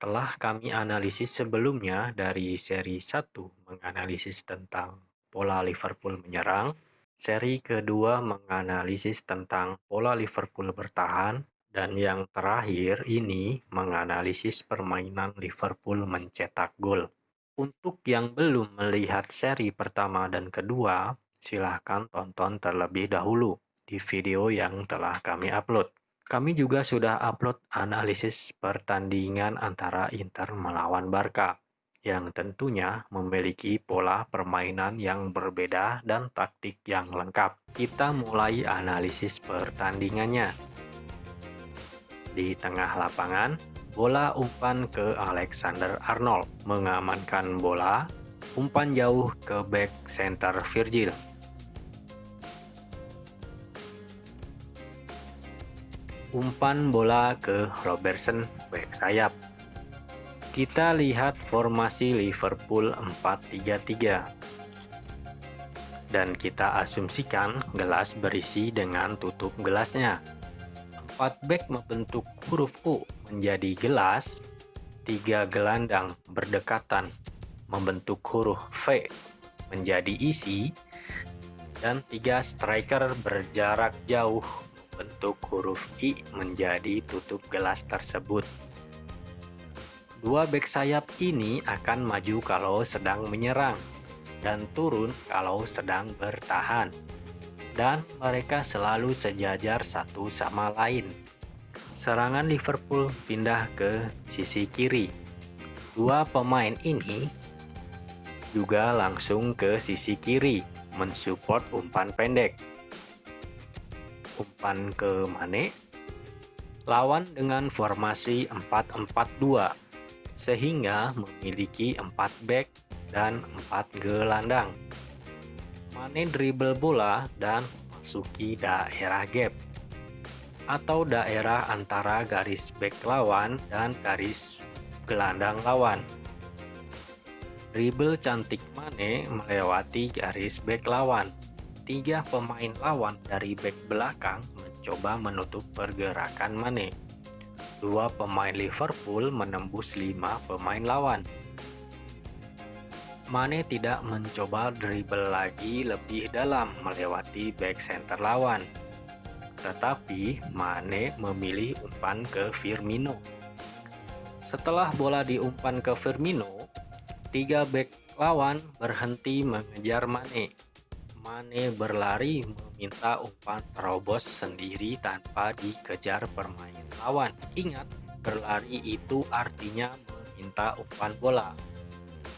Telah kami analisis sebelumnya dari seri 1 menganalisis tentang pola Liverpool menyerang, seri kedua menganalisis tentang pola Liverpool bertahan, dan yang terakhir ini menganalisis permainan Liverpool mencetak gol. Untuk yang belum melihat seri pertama dan kedua, silahkan tonton terlebih dahulu di video yang telah kami upload. Kami juga sudah upload analisis pertandingan antara Inter melawan Barca, yang tentunya memiliki pola permainan yang berbeda dan taktik yang lengkap. Kita mulai analisis pertandingannya. Di tengah lapangan, bola umpan ke Alexander Arnold, mengamankan bola, umpan jauh ke back center Virgil, umpan bola ke Robertson back sayap. Kita lihat formasi Liverpool 4-3-3. Dan kita asumsikan gelas berisi dengan tutup gelasnya. 4 back membentuk huruf U menjadi gelas, tiga gelandang berdekatan membentuk huruf V menjadi isi, dan tiga striker berjarak jauh bentuk huruf I menjadi tutup gelas tersebut. Dua back sayap ini akan maju kalau sedang menyerang dan turun kalau sedang bertahan. Dan mereka selalu sejajar satu sama lain. Serangan Liverpool pindah ke sisi kiri. Dua pemain ini juga langsung ke sisi kiri mensupport umpan pendek umpan ke Mane. Lawan dengan formasi 4-4-2, sehingga memiliki 4 back dan 4 gelandang. Mane dribble bola dan masuki daerah gap atau daerah antara garis back lawan dan garis gelandang lawan. Dribble cantik Mane melewati garis back lawan tiga pemain lawan dari back belakang mencoba menutup pergerakan Mane. Dua pemain Liverpool menembus lima pemain lawan. Mane tidak mencoba dribble lagi lebih dalam melewati back center lawan. Tetapi Mane memilih umpan ke Firmino. Setelah bola diumpan ke Firmino, tiga back lawan berhenti mengejar Mane Mane berlari meminta umpan terobos sendiri tanpa dikejar permain lawan. Ingat, berlari itu artinya meminta umpan bola.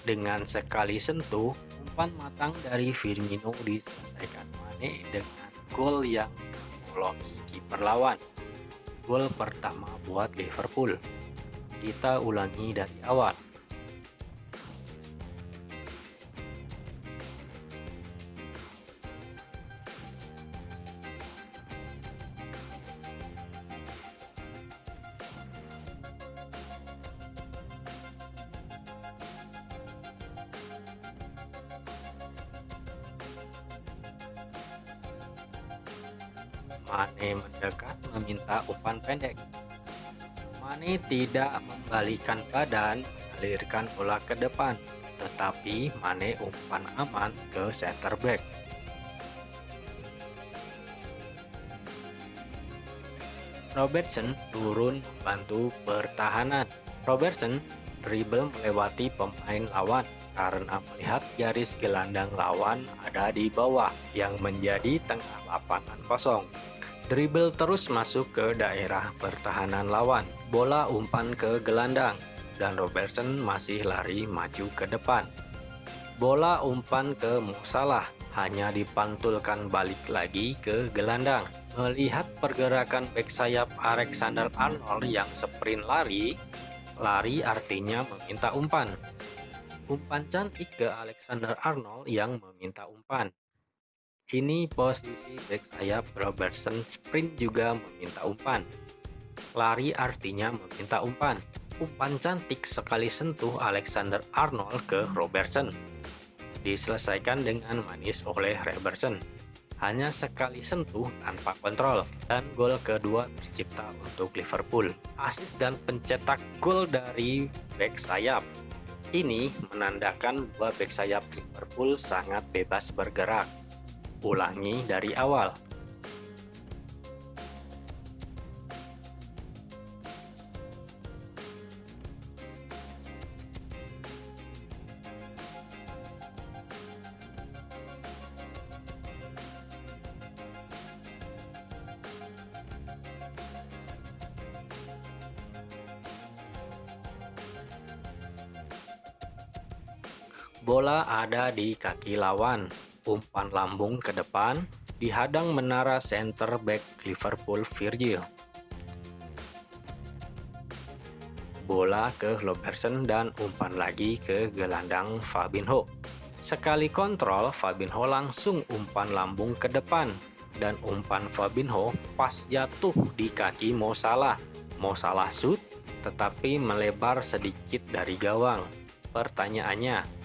Dengan sekali sentuh, umpan matang dari Firmino diselesaikan Mane dengan gol yang membolongi kiper lawan. Gol pertama buat Liverpool. Kita ulangi dari awal. Mane mendekat meminta umpan pendek. Mane tidak membalikan badan, mengalirkan bola ke depan, tetapi Mane umpan aman ke center back. Robertson turun membantu pertahanan. Robertson dribble melewati pemain lawan karena melihat garis gelandang lawan ada di bawah yang menjadi tengah lapangan kosong. Dribble terus masuk ke daerah pertahanan lawan. Bola umpan ke gelandang dan Robertson masih lari maju ke depan. Bola umpan ke Musalah hanya dipantulkan balik lagi ke gelandang. Melihat pergerakan back sayap Alexander Arnold yang sprint lari, lari artinya meminta umpan. Umpan cantik ke Alexander Arnold yang meminta umpan. Ini posisi back sayap Robertson sprint juga meminta umpan. Lari artinya meminta umpan. Umpan cantik sekali sentuh Alexander Arnold ke Robertson. Diselesaikan dengan manis oleh Robertson. hanya sekali sentuh tanpa kontrol dan gol kedua tercipta untuk Liverpool. Asis dan pencetak gol dari back sayap. Ini menandakan bahwa back sayap Liverpool sangat bebas bergerak. Ulangi dari awal. Bola ada di kaki lawan, umpan lambung ke depan, dihadang menara center back Liverpool Virgil. Bola ke Robertson dan umpan lagi ke gelandang Fabinho. Sekali kontrol, Fabinho langsung umpan lambung ke depan dan umpan Fabinho pas jatuh di kaki Mo Salah. Mo Salah shoot tetapi melebar sedikit dari gawang. Pertanyaannya,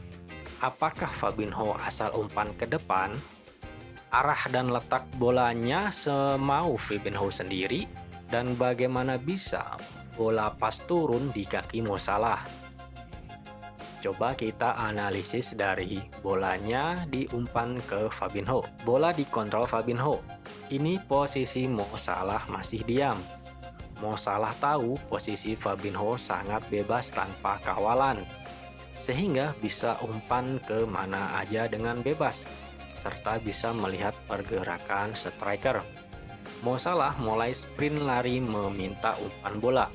apakah Fabinho asal umpan ke depan? Arah dan letak bolanya semau Fabinho sendiri dan bagaimana bisa bola pas turun di kaki Mo Salah? Coba kita analisis dari bolanya diumpan ke Fabinho. Bola dikontrol Fabinho. Ini posisi Mo Salah masih diam. Mo Salah tahu posisi Fabinho sangat bebas tanpa kawalan sehingga bisa umpan ke mana aja dengan bebas, serta bisa melihat pergerakan striker. Mo Salah mulai sprint lari meminta umpan bola.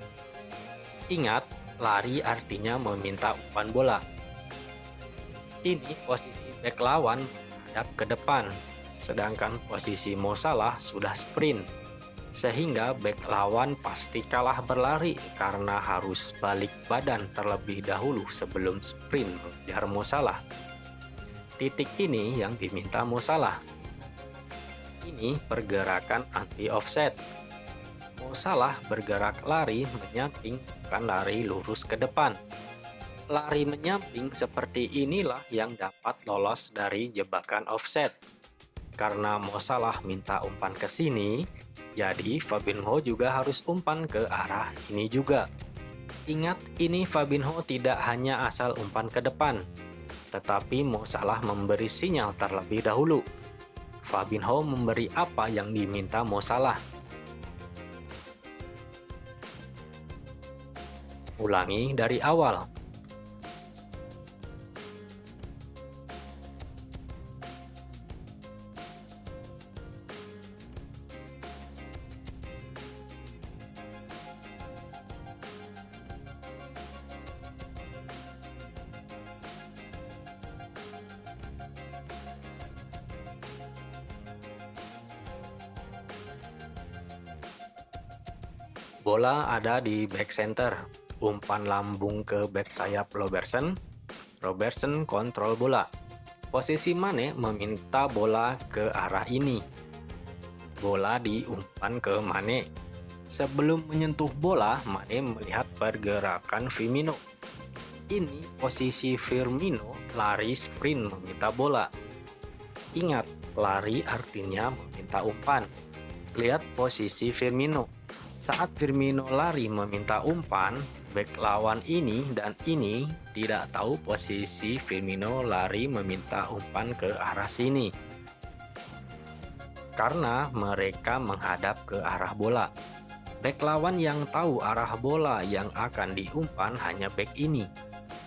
Ingat, lari artinya meminta umpan bola. Ini posisi back lawan menghadap ke depan, sedangkan posisi Mo Salah sudah sprint sehingga back lawan pasti kalah berlari karena harus balik badan terlebih dahulu sebelum sprint mengejar Mo Salah. Titik ini yang diminta Mo Salah. Ini pergerakan anti offset. Mo Salah bergerak lari menyamping bukan lari lurus ke depan. Lari menyamping seperti inilah yang dapat lolos dari jebakan offset. Karena Mo Salah minta umpan ke sini, jadi Fabinho juga harus umpan ke arah ini juga. Ingat ini Fabinho tidak hanya asal umpan ke depan, tetapi Mo Salah memberi sinyal terlebih dahulu. Fabinho memberi apa yang diminta Mo Salah. Ulangi dari awal. Bola ada di back center, umpan lambung ke back sayap Robertson. Robertson kontrol bola. Posisi Mane meminta bola ke arah ini. Bola diumpan ke Mane. Sebelum menyentuh bola, Mane melihat pergerakan Firmino. Ini posisi Firmino lari sprint meminta bola. Ingat, lari artinya meminta umpan. Lihat posisi Firmino saat Firmino lari meminta umpan, back lawan ini dan ini tidak tahu posisi Firmino lari meminta umpan ke arah sini. Karena mereka menghadap ke arah bola. Back lawan yang tahu arah bola yang akan diumpan hanya back ini,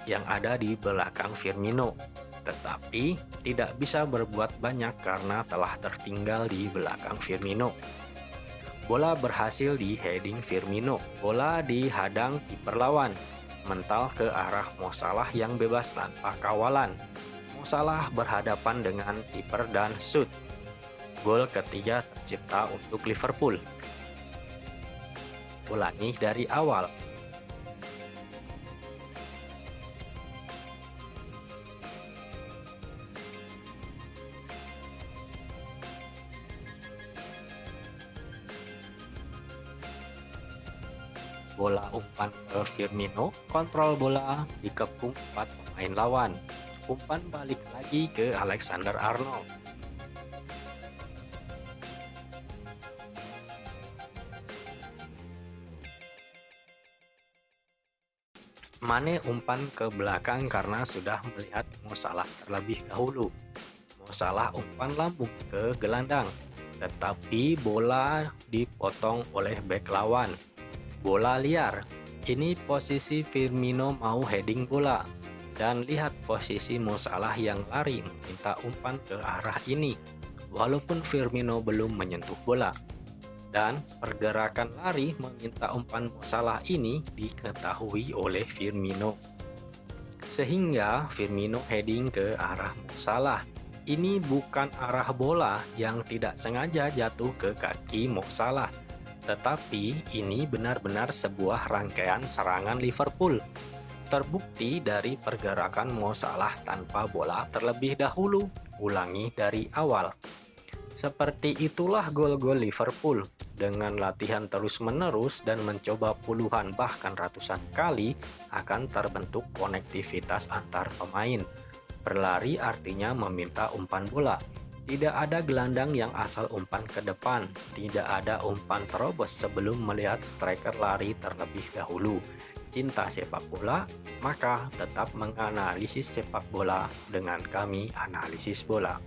yang ada di belakang Firmino. Tetapi tidak bisa berbuat banyak karena telah tertinggal di belakang Firmino. Bola berhasil di heading Firmino. Bola dihadang kiper lawan. Mental ke arah Mo Salah yang bebas tanpa kawalan. Mo Salah berhadapan dengan kiper dan shoot. Gol ketiga tercipta untuk Liverpool. Ulangi dari awal. bola umpan ke Firmino, kontrol bola dikepung empat pemain lawan. Umpan balik lagi ke Alexander Arnold. Mane umpan ke belakang karena sudah melihat masalah terlebih dahulu. Masalah umpan lambung ke gelandang, tetapi bola dipotong oleh bek lawan. Bola liar. Ini posisi Firmino mau heading bola. Dan lihat posisi Mo Salah yang lari meminta umpan ke arah ini. Walaupun Firmino belum menyentuh bola dan pergerakan lari meminta umpan Salah ini diketahui oleh Firmino. Sehingga Firmino heading ke arah Salah. Ini bukan arah bola yang tidak sengaja jatuh ke kaki Mo Salah, tetapi ini benar-benar sebuah rangkaian serangan Liverpool. Terbukti dari pergerakan Mo Salah tanpa bola terlebih dahulu. Ulangi dari awal. Seperti itulah gol-gol Liverpool. Dengan latihan terus-menerus dan mencoba puluhan bahkan ratusan kali akan terbentuk konektivitas antar pemain. Berlari artinya meminta umpan bola. Tidak ada gelandang yang asal umpan ke depan. Tidak ada umpan terobos sebelum melihat striker lari terlebih dahulu. Cinta sepak bola, maka tetap menganalisis sepak bola dengan kami analisis bola.